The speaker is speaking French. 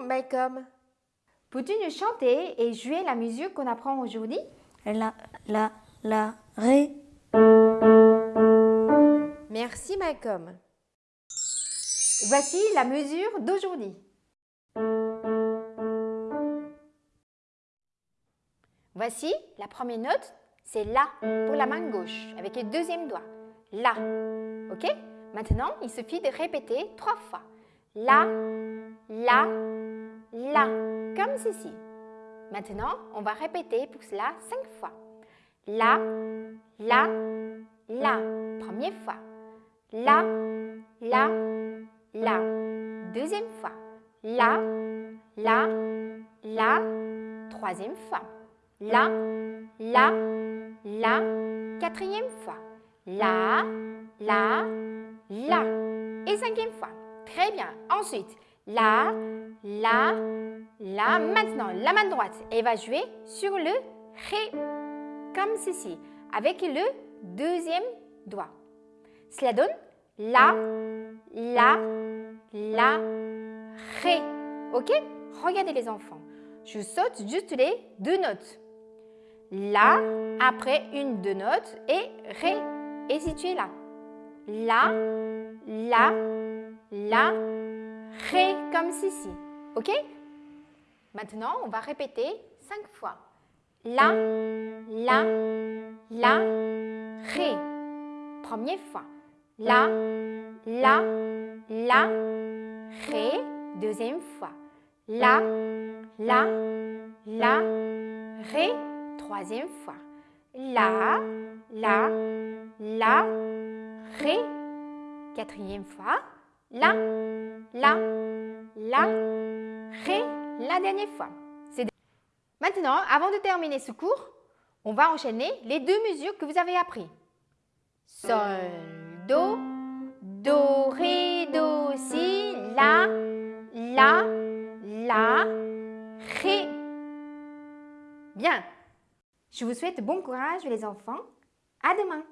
Malcolm. Peux-tu nous chanter et jouer la musique qu'on apprend aujourd'hui? La, la, la, ré. Merci Malcolm. Voici la mesure d'aujourd'hui. Voici la première note, c'est La pour la main gauche avec le deuxième doigt. La. Ok? Maintenant, il suffit de répéter trois fois. La, La, La, comme ceci. Maintenant, on va répéter pour cela cinq fois. La, La, La. Première fois. La, La, La. Deuxième fois. La, La, La. Troisième fois. La, La, La. Quatrième fois. La, La, La. Et cinquième fois. Très bien. Ensuite, La, La, La. Maintenant, la main droite, elle va jouer sur le Ré, comme ceci, avec le deuxième doigt. Cela donne La, La, La, Ré. Ok? Regardez les enfants. Je saute juste les deux notes. La, après une, deux notes, et Ré est situé là. La, La, La, Ré, comme ceci. Ok? Maintenant, on va répéter cinq fois. La, La, La, Ré. Première fois. La, La, La, Ré. Deuxième fois. La, La, La, Ré. Troisième fois. La, La, La, Ré. Quatrième fois. La, La, La, Ré. La dernière fois. Maintenant, avant de terminer ce cours, on va enchaîner les deux mesures que vous avez appris. Sol, Do, Do, Ré, Do, Si, La, La, La, Ré. Bien. Je vous souhaite bon courage les enfants. À demain.